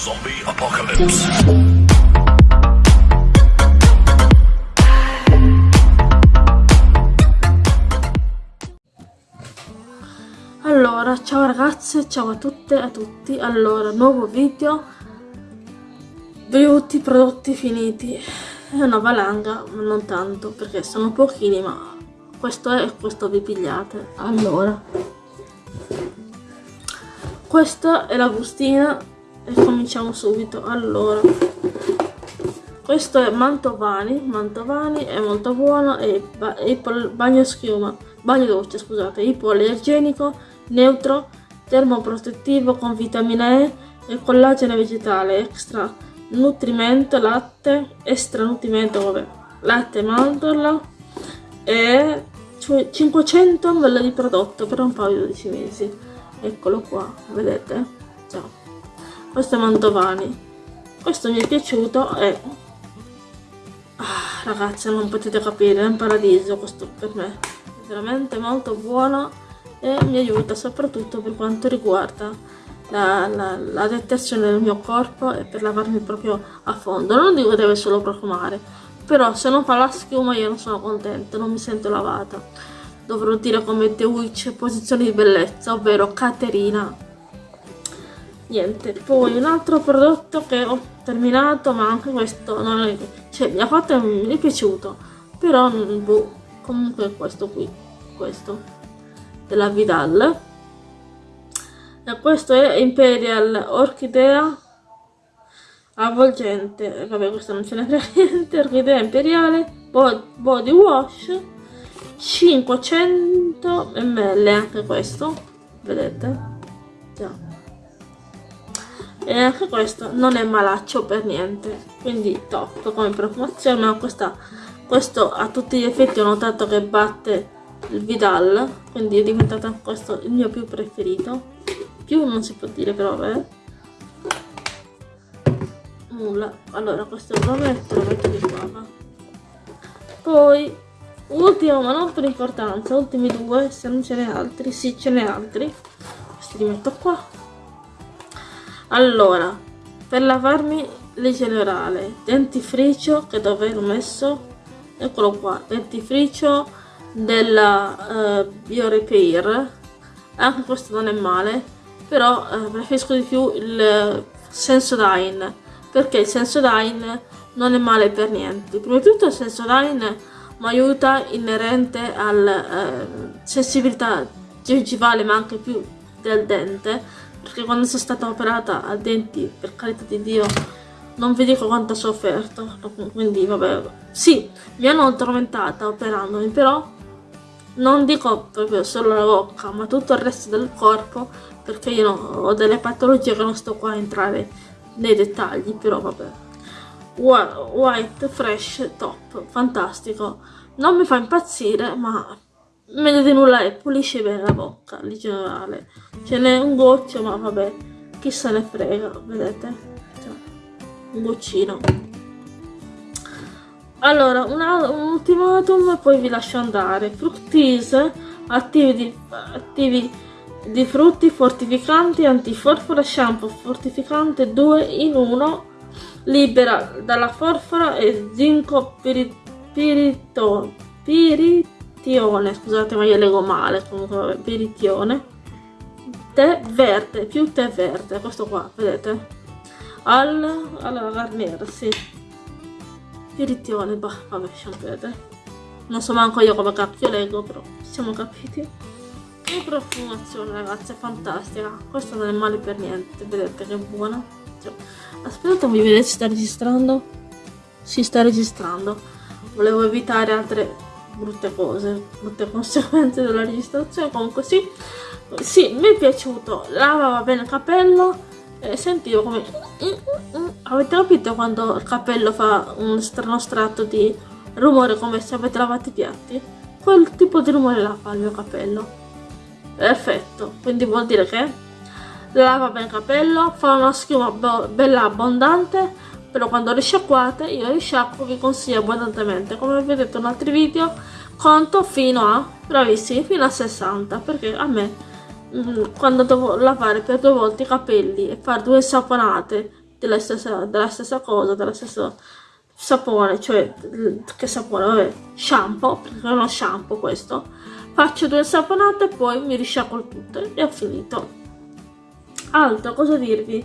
Zombie Apocalypse. Allora, ciao ragazze, ciao a tutte e a tutti. Allora, nuovo video. Beauty prodotti finiti. È una valanga, ma non tanto, perché sono pochini, ma questo è e questo vi pigliate. Allora, questa è la bustina e cominciamo subito. Allora, questo è Mantovani, Mantovani è molto buono e bagno schiuma, bagno dolce scusate, ipoallergenico, neutro, termoprotettivo con vitamina E e collagene vegetale extra nutrimento, latte, extra nutrimento, vabbè, latte mandorla e 500 ml di prodotto per un paio di 12 mesi. Eccolo qua, vedete? Ciao. Questo è Mantovani. Questo mi è piaciuto e... Ah, ragazzi, non potete capire, è un paradiso questo per me. È veramente molto buono e mi aiuta soprattutto per quanto riguarda la, la, la detersione del mio corpo e per lavarmi proprio a fondo. Non dico che deve solo profumare, però se non fa la schiuma io non sono contenta, non mi sento lavata. Dovrò dire come The Witch, posizione di bellezza, ovvero Caterina. Niente, poi un altro prodotto che ho terminato, ma anche questo non è, cioè, mi ha fatto mi è piaciuto, però boh, comunque questo qui, questo della Vidal. E questo è Imperial Orchidea avvolgente. Vabbè questo non ce ne frega niente orchidea imperiale body wash 500 ml anche questo vedete? Già e anche questo non è malaccio per niente quindi top come profumazione ma questa, questo a tutti gli effetti ho notato che batte il Vidal quindi è diventato questo il mio più preferito. Più non si può dire però vabbè. Nulla. Allora questo lo metto lo metto di qua poi ultimo ma non per importanza ultimi due se non ce n'è altri sì ce n'è altri. Questi li metto qua allora per lavarmi le generale dentifricio che dove l'ho messo eccolo qua dentifricio della uh, BioRepair anche questo non è male però uh, preferisco di più il Sensodyne perché il Sensodyne non è male per niente. Prima di tutto il Sensodyne mi aiuta inerente alla eh, sensibilità gengivale ma anche più del dente perché quando sono stata operata a denti per carità di Dio non vi dico quanto ho sofferto quindi vabbè sì mi hanno addormentata operandomi però non dico proprio solo la bocca ma tutto il resto del corpo perché io ho delle patologie che non sto qua a entrare nei dettagli però vabbè. White fresh top fantastico. Non mi fa impazzire ma meglio di nulla è pulisce bene la bocca in generale ce n'è un goccio ma vabbè chi se ne frega vedete? Cioè, un goccino. Allora un, un ultimatum e poi vi lascio andare. Fructise attivi di, attivi di frutti fortificanti antiforfora shampoo fortificante 2 in 1 libera dalla forfora e zinco pirito, piritione. Scusate ma io leggo male comunque vabbè, piritione tè verde più tè verde questo qua vedete al alla Garnier sì piritione bah vabbè vedete non so manco io come cacchio leggo però siamo capiti che profumazione ragazzi, è fantastica. Questo non è male per niente, vedete che buona. Cioè, aspettate, mi vedete si sta registrando? Si sta registrando. Volevo evitare altre brutte cose, brutte conseguenze della registrazione. Comunque sì, sì, mi è piaciuto. Lavava bene il capello e sentivo come... Avete capito quando il capello fa un strano strato di rumore come se avete lavato i piatti? Quel tipo di rumore là fa il mio capello perfetto quindi vuol dire che lava bene il capello fa una schiuma bella abbondante però quando risciacquate io risciacquo vi consiglio abbondantemente come vedete in altri video conto fino a bravissimi fino a 60 perché a me mm, quando devo lavare per due volte i capelli e fare due saponate della stessa, della stessa cosa, della stessa sapone, cioè che sapone, vabbè, shampoo, perché è uno shampoo questo. Faccio due saponate e poi mi risciacquo tutto e ho finito. Altro, cosa dirvi?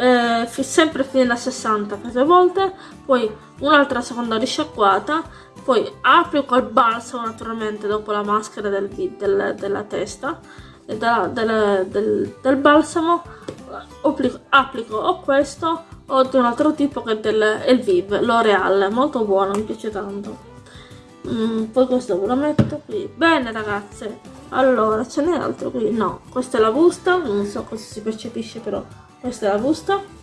Eh, sempre fino a 60 per due volte, poi un'altra seconda risciacquata, poi applico il balsamo naturalmente dopo la maschera del, del, della testa, della, del, del, del balsamo, applico, applico o questo ho di un altro tipo che è del Elvive, L'Oreal, molto buono, mi piace tanto. Mm, poi questo ve lo metto qui. Bene ragazze, allora ce n'è altro qui? No, questa è la busta, non so cosa si percepisce però questa è la busta.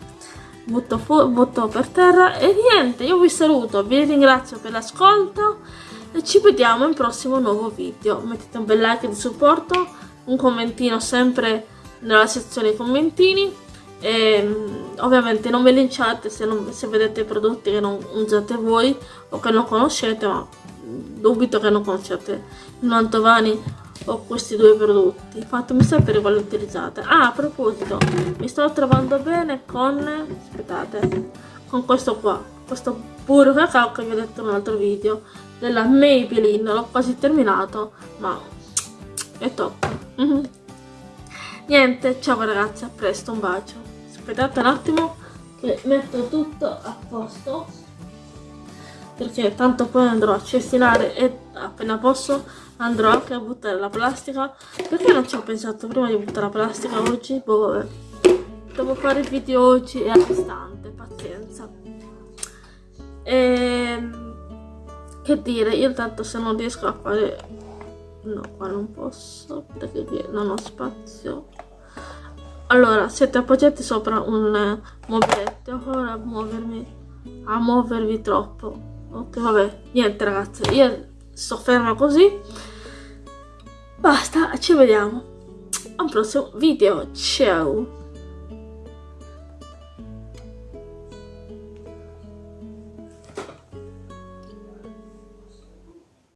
Butto, butto per terra e niente, io vi saluto, vi ringrazio per l'ascolto e ci vediamo in prossimo nuovo video. Mettete un bel like di supporto, un commentino sempre nella sezione commentini e mm, ovviamente non vi linciate se, non, se vedete prodotti che non usate voi o che non conoscete ma dubito che non conosciate il Mantovani o questi due prodotti. Fatemi sapere quali utilizzate. Ah a proposito mi sto trovando bene con aspettate con questo qua questo puro cacao che vi ho detto in un altro video della Maybelline. L'ho quasi terminato ma è top. Niente ciao ragazzi a presto un bacio. Aspettate un attimo che metto tutto a posto perché tanto poi andrò a cestinare e appena posso andrò anche a buttare la plastica. Perché non ci ho pensato prima di buttare la plastica oggi? Boh vabbè. Devo fare il video oggi e all'istante pazienza. E ehm, che dire io tanto se non riesco a fare no qua non posso perché non ho spazio. Allora siete appoggiati sopra un eh, mobiletto. Ora a muovermi a muovervi troppo. Ok vabbè niente ragazzi. Io sto ferma così. Basta ci vediamo. A un prossimo video. Ciao